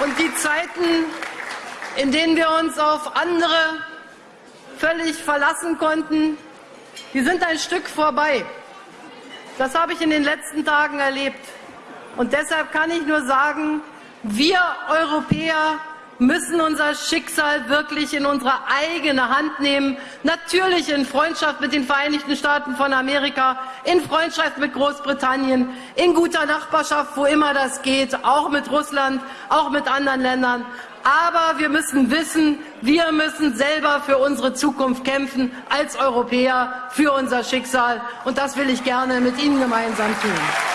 Und die Zeiten, in denen wir uns auf andere völlig verlassen konnten, die sind ein Stück vorbei. Das habe ich in den letzten Tagen erlebt. Und deshalb kann ich nur sagen, wir Europäer müssen unser Schicksal wirklich in unsere eigene Hand nehmen. Natürlich in Freundschaft mit den Vereinigten Staaten von Amerika, in Freundschaft mit Großbritannien, in guter Nachbarschaft, wo immer das geht, auch mit Russland, auch mit anderen Ländern. Aber wir müssen wissen, wir müssen selber für unsere Zukunft kämpfen, als Europäer, für unser Schicksal. Und das will ich gerne mit Ihnen gemeinsam tun.